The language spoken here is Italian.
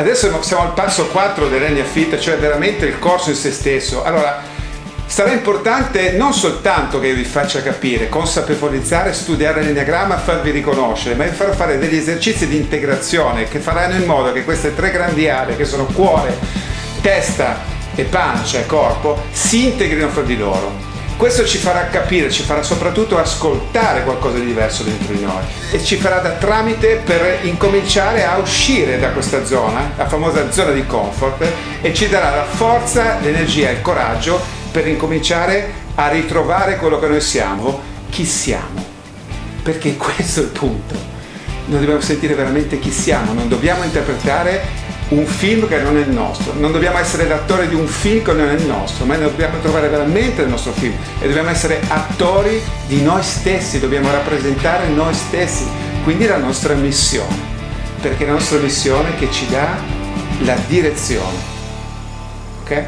Adesso siamo al passo 4 dell'Enia Fit, cioè veramente il corso in se stesso. Allora, sarà importante non soltanto che vi faccia capire, consapevolizzare, studiare l'enneagramma, farvi riconoscere, ma vi farò fare degli esercizi di integrazione che faranno in modo che queste tre grandi aree, che sono cuore, testa e pancia e corpo, si integrino fra di loro questo ci farà capire, ci farà soprattutto ascoltare qualcosa di diverso dentro di noi e ci farà da tramite per incominciare a uscire da questa zona, la famosa zona di comfort, e ci darà la forza, l'energia e il coraggio per incominciare a ritrovare quello che noi siamo, chi siamo. Perché questo è il punto. Noi dobbiamo sentire veramente chi siamo, non dobbiamo interpretare un film che non è il nostro, non dobbiamo essere l'attore di un film che non è il nostro, ma dobbiamo trovare veramente il nostro film e dobbiamo essere attori di noi stessi, dobbiamo rappresentare noi stessi, quindi la nostra missione, perché è la nostra missione che ci dà la direzione. Ok?